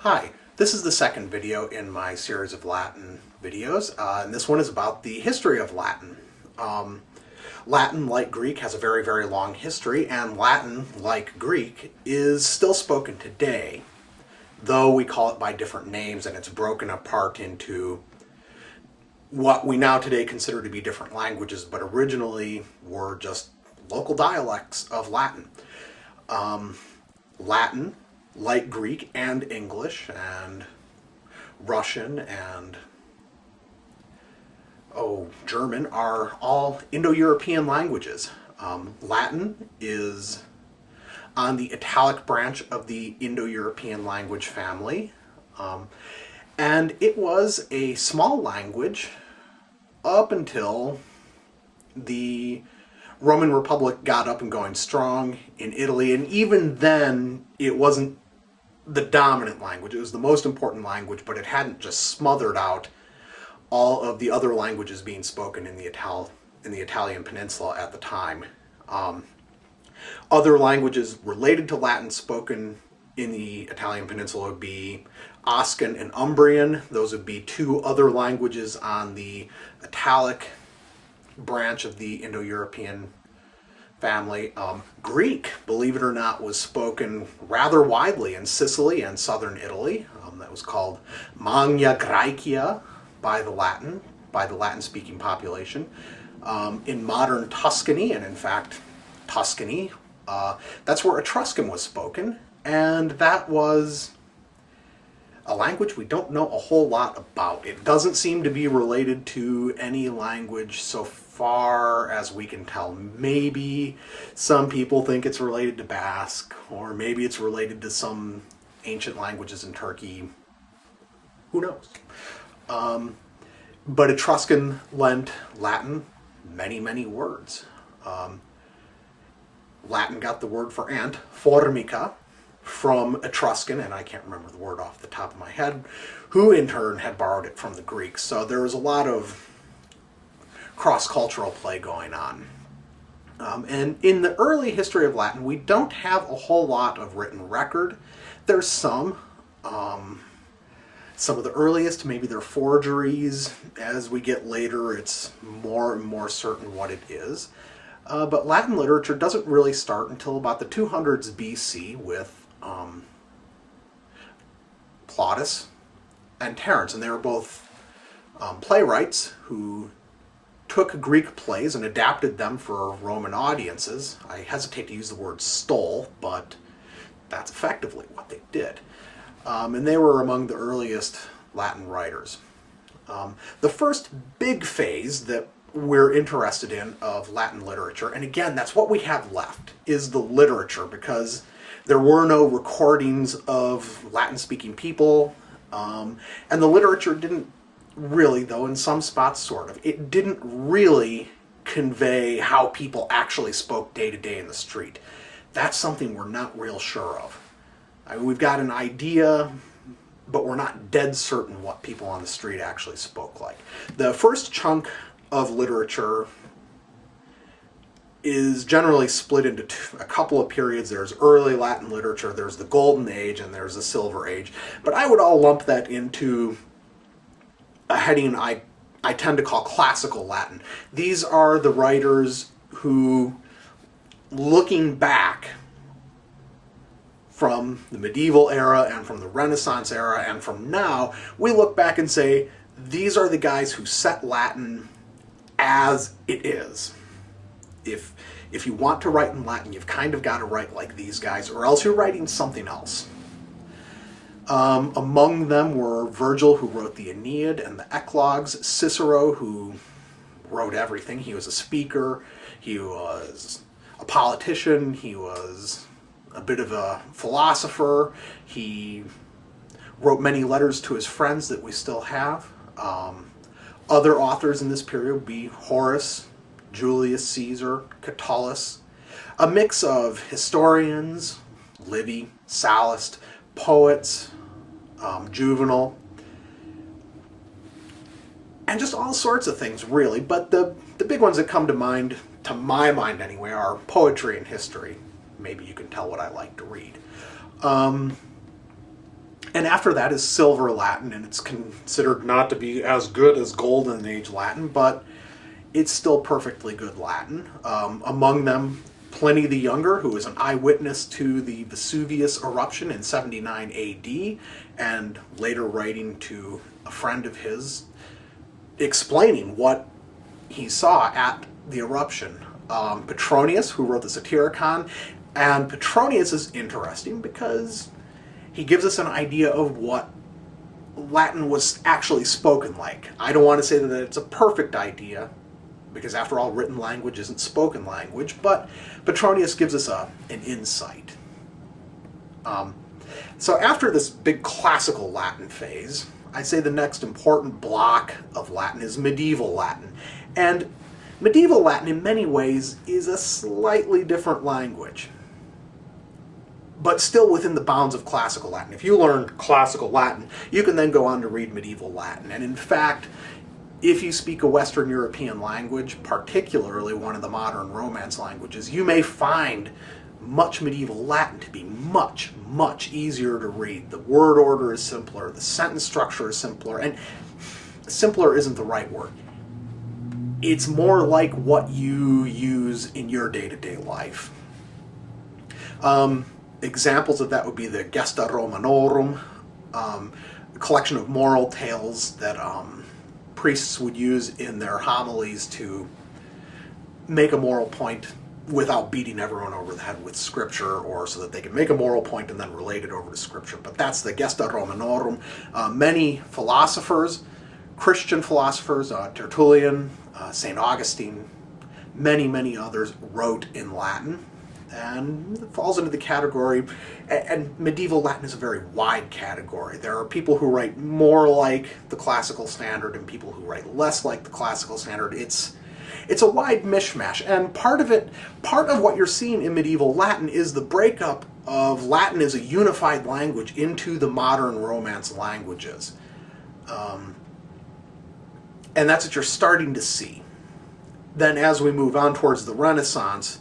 Hi, this is the second video in my series of Latin videos, uh, and this one is about the history of Latin. Um, Latin, like Greek, has a very, very long history, and Latin, like Greek, is still spoken today, though we call it by different names, and it's broken apart into what we now today consider to be different languages, but originally were just local dialects of Latin. Um, Latin, like Greek and English and Russian and oh, German are all Indo-European languages. Um, Latin is on the Italic branch of the Indo-European language family. Um, and it was a small language up until the Roman Republic got up and going strong in Italy, and even then it wasn't the dominant language. It was the most important language, but it hadn't just smothered out all of the other languages being spoken in the Ital in the Italian peninsula at the time. Um, other languages related to Latin spoken in the Italian peninsula would be Oscan and Umbrian. Those would be two other languages on the Italic branch of the Indo-European family. Um, Greek, believe it or not, was spoken rather widely in Sicily and southern Italy. Um, that was called Magna Graecia by the Latin, by the Latin-speaking population. Um, in modern Tuscany, and in fact, Tuscany, uh, that's where Etruscan was spoken, and that was a language we don't know a whole lot about. It doesn't seem to be related to any language so far as we can tell. Maybe some people think it's related to Basque, or maybe it's related to some ancient languages in Turkey. Who knows? Um, but Etruscan lent Latin many, many words. Um, Latin got the word for ant, formica, from Etruscan, and I can't remember the word off the top of my head, who in turn had borrowed it from the Greeks. So there was a lot of cross-cultural play going on. Um, and in the early history of Latin, we don't have a whole lot of written record. There's some. Um, some of the earliest, maybe they're forgeries. As we get later, it's more and more certain what it is. Uh, but Latin literature doesn't really start until about the 200s BC with um, Plautus and Terence, and they were both um, playwrights who took Greek plays and adapted them for Roman audiences. I hesitate to use the word stole, but that's effectively what they did. Um, and they were among the earliest Latin writers. Um, the first big phase that we're interested in of Latin literature, and again, that's what we have left, is the literature, because there were no recordings of Latin-speaking people, um, and the literature didn't really, though in some spots sort of, it didn't really convey how people actually spoke day to day in the street. That's something we're not real sure of. I mean, we've got an idea, but we're not dead certain what people on the street actually spoke like. The first chunk of literature is generally split into two, a couple of periods. There's early Latin literature, there's the Golden Age, and there's the Silver Age. But I would all lump that into a heading I, I tend to call classical Latin. These are the writers who, looking back from the medieval era and from the Renaissance era and from now, we look back and say, these are the guys who set Latin as it is if if you want to write in Latin, you've kind of got to write like these guys, or else you're writing something else. Um, among them were Virgil, who wrote the Aeneid and the Eclogues, Cicero, who wrote everything. He was a speaker, he was a politician, he was a bit of a philosopher, he wrote many letters to his friends that we still have. Um, other authors in this period would be Horace, Julius Caesar, Catullus, a mix of historians, Livy, Sallust, poets, um, Juvenal, and just all sorts of things really, but the, the big ones that come to mind, to my mind anyway, are poetry and history. Maybe you can tell what I like to read. Um, And after that is Silver Latin, and it's considered not to be as good as Golden Age Latin, but it's still perfectly good Latin. Um, among them, Pliny the Younger, who was an eyewitness to the Vesuvius eruption in 79 AD, and later writing to a friend of his, explaining what he saw at the eruption. Um, Petronius, who wrote the Satyricon, and Petronius is interesting because he gives us an idea of what Latin was actually spoken like. I don't want to say that it's a perfect idea, because after all, written language isn't spoken language, but Petronius gives us a, an insight. Um, so after this big classical Latin phase, I'd say the next important block of Latin is medieval Latin. And medieval Latin, in many ways, is a slightly different language but still within the bounds of classical Latin. If you learn classical Latin, you can then go on to read medieval Latin. And in fact, if you speak a Western European language, particularly one of the modern Romance languages, you may find much medieval Latin to be much, much easier to read. The word order is simpler, the sentence structure is simpler, and simpler isn't the right word. It's more like what you use in your day-to-day -day life. Um, examples of that would be the Gesta Romanorum, um, a collection of moral tales that um, priests would use in their homilies to make a moral point without beating everyone over the head with scripture or so that they can make a moral point and then relate it over to scripture. But that's the Gesta Romanorum. Uh, many philosophers, Christian philosophers, uh, Tertullian, uh, St. Augustine, many, many others wrote in Latin and falls into the category, and medieval Latin is a very wide category. There are people who write more like the classical standard and people who write less like the classical standard. It's it's a wide mishmash, and part of it, part of what you're seeing in medieval Latin is the breakup of Latin as a unified language into the modern Romance languages. Um, and that's what you're starting to see. Then as we move on towards the Renaissance,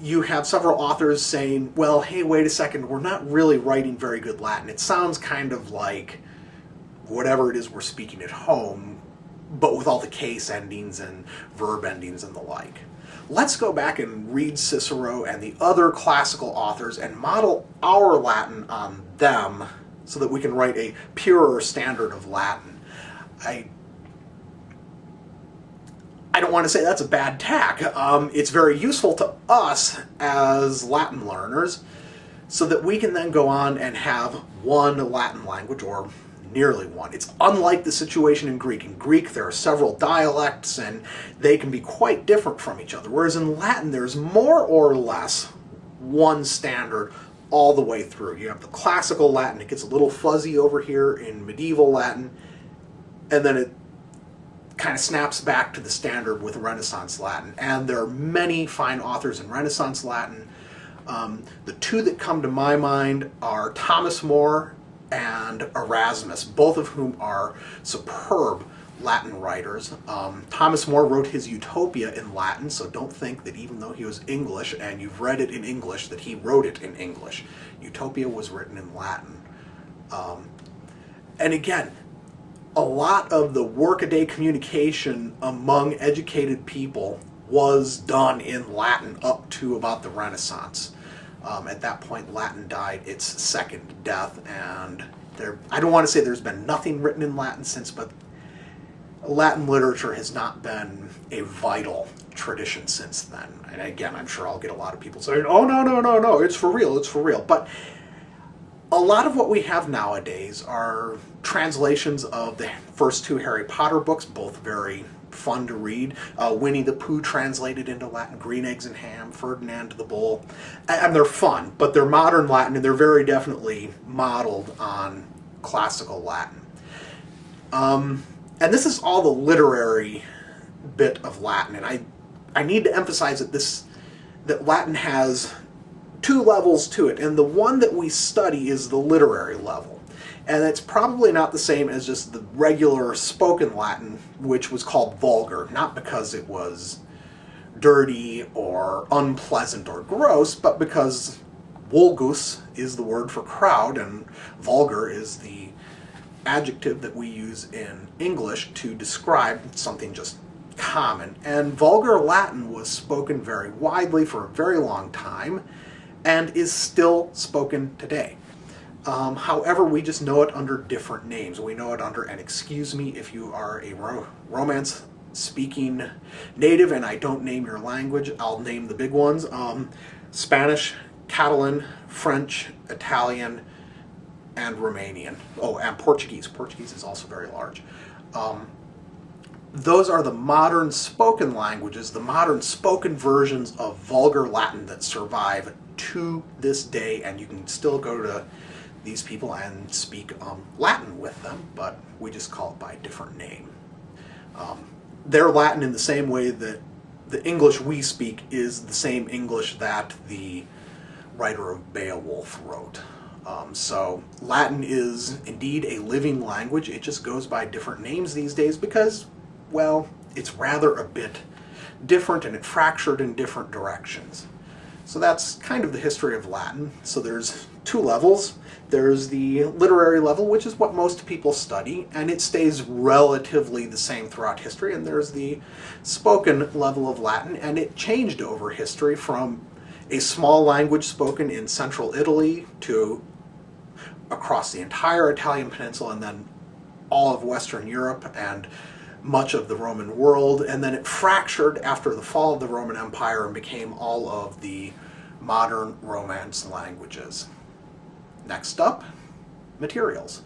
you have several authors saying, well, hey, wait a second, we're not really writing very good Latin. It sounds kind of like whatever it is we're speaking at home, but with all the case endings and verb endings and the like. Let's go back and read Cicero and the other classical authors and model our Latin on them so that we can write a purer standard of Latin. I I don't want to say that's a bad tack. Um, it's very useful to us as Latin learners so that we can then go on and have one Latin language or nearly one. It's unlike the situation in Greek. In Greek there are several dialects and they can be quite different from each other, whereas in Latin there's more or less one standard all the way through. You have the classical Latin, it gets a little fuzzy over here in medieval Latin, and then it kind of snaps back to the standard with Renaissance Latin. And there are many fine authors in Renaissance Latin. Um, the two that come to my mind are Thomas More and Erasmus, both of whom are superb Latin writers. Um, Thomas More wrote his Utopia in Latin, so don't think that even though he was English and you've read it in English, that he wrote it in English. Utopia was written in Latin. Um, and again, a lot of the workaday communication among educated people was done in Latin up to about the Renaissance. Um, at that point, Latin died its second death, and there, I don't want to say there's been nothing written in Latin since, but Latin literature has not been a vital tradition since then. And again, I'm sure I'll get a lot of people saying, oh, no, no, no, no, it's for real, it's for real. But a lot of what we have nowadays are translations of the first two Harry Potter books, both very fun to read. Uh, Winnie the Pooh translated into Latin, Green Eggs and Ham, Ferdinand the Bull. And they're fun, but they're modern Latin and they're very definitely modeled on classical Latin. Um, and this is all the literary bit of Latin, and I, I need to emphasize that this that Latin has two levels to it, and the one that we study is the literary level. And it's probably not the same as just the regular spoken Latin, which was called vulgar, not because it was dirty or unpleasant or gross, but because vulgus is the word for crowd, and vulgar is the adjective that we use in English to describe something just common. And vulgar Latin was spoken very widely for a very long time and is still spoken today. Um, however, we just know it under different names. We know it under, and excuse me if you are a ro Romance speaking native and I don't name your language, I'll name the big ones. Um, Spanish, Catalan, French, Italian, and Romanian. Oh, and Portuguese. Portuguese is also very large. Um, those are the modern spoken languages, the modern spoken versions of vulgar Latin that survive to this day, and you can still go to these people and speak um, Latin with them, but we just call it by a different name. Um, they're Latin in the same way that the English we speak is the same English that the writer of Beowulf wrote. Um, so Latin is indeed a living language. It just goes by different names these days because, well, it's rather a bit different and it fractured in different directions. So that's kind of the history of Latin. So there's two levels. There's the literary level, which is what most people study, and it stays relatively the same throughout history. And there's the spoken level of Latin, and it changed over history from a small language spoken in central Italy to across the entire Italian peninsula and then all of Western Europe and much of the Roman world, and then it fractured after the fall of the Roman Empire and became all of the modern Romance languages. Next up, materials.